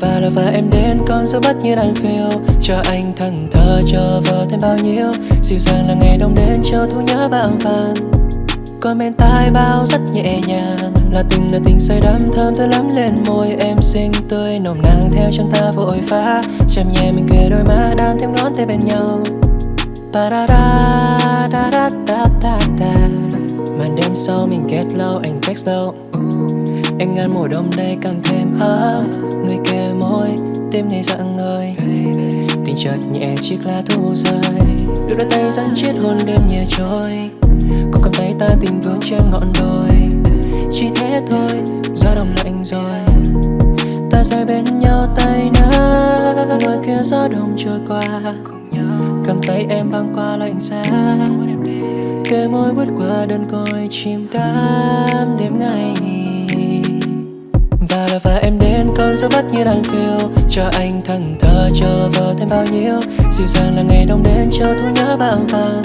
Và là và em đến, con dấu bắt như đàn phiêu. Cho anh thần thơ cho vợ thêm bao nhiêu. Dịu dàng là ngày đông đến, cho thu nhớ bạn vàng Còn bên tai bao rất nhẹ nhàng. Là tình là tình say đắm, thơm thơ lắm lên môi Em. Xinh tươi, nồng nàn theo chân ta vội phá Chạm nhẹ mình kề đôi má, đan thêm ngón tay bên nhau. Ba da da da da da da da màn đêm sau mình kết lâu, anh text lâu em ngăn mùa đông đây càng thêm ấm. Người kề môi, tim này dặn người. Tình chợt nhẹ, chiếc lá thu rơi. Đôi đôi tay dẫn chiếc hôn đêm nhẹ trôi. Còn cầm tay ta tình vương trên ngọn đồi. Chỉ thế thôi, gió đông lạnh rồi. Ta sẽ bên nhau tay nâng. Ngoài kia gió đông trôi qua. Cầm tay em băng qua lạnh giá kề môi bước qua đơn côi chim đắm. Đêm ngày là và em đến con dấu bắt như đàn phiêu. Cho anh thần thơ cho vợ thêm bao nhiêu. Dịu dàng là ngày đông đến cho thu nhớ bão vàng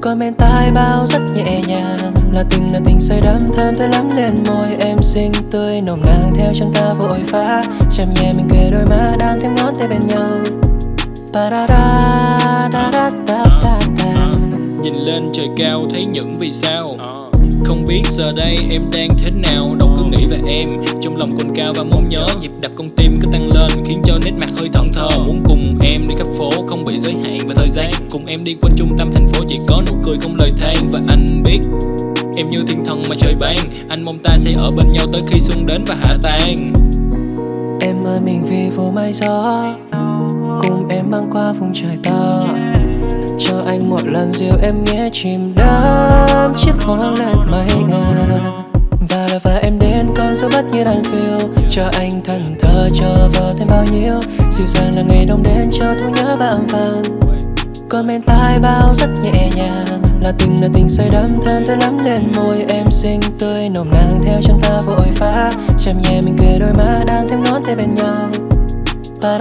còn bên tai bao rất nhẹ nhàng. Là tình là tình say đắm thơm tới lắm lên môi em. Xinh tươi nồng nàn theo chân ta vội phá. Chạm nhẹ mình kề đôi má đan thêm ngón tay bên nhau. Ba da da da da da da da Nhìn lên trời cao thấy những vì sao không biết giờ đây em đang thế nào, Đâu cứ nghĩ về em. Trong lòng cồn cao và mong nhớ, Nhịp đập con tim cứ tăng lên, Khiến cho nét mặt hơi thẫn thờ Muốn cùng em đi khắp phố, Không bị giới hạn và thời gian. Cùng em đi quanh trung tâm thành phố, Chỉ có nụ cười không lời than. Và anh biết Em như thiên thần mà trời ban. Anh mong ta sẽ ở bên nhau tới khi xuân đến và hạ tan Em ơi, mình vì vô mây gió. Cùng em băng qua vùng trời to. Cho anh một lần dịu em nghe chìm đắm Chiếc hoang lan mây ngàn Và là và em đến con gió bắt như đàn phiêu, Cho anh thần thơ cho vợ thêm bao nhiêu. Dịu dàng là ngày đông đến cho thu nhớ bão vàng còn bên tai bao rất nhẹ nhàng, là tình là tình say đắm thơm tới lắm lên môi em xinh tươi, nồng nàn theo chân ta vội phá. Chạm nhẹ mình kề đôi má đang thêm ngón tay bên nhau. Ba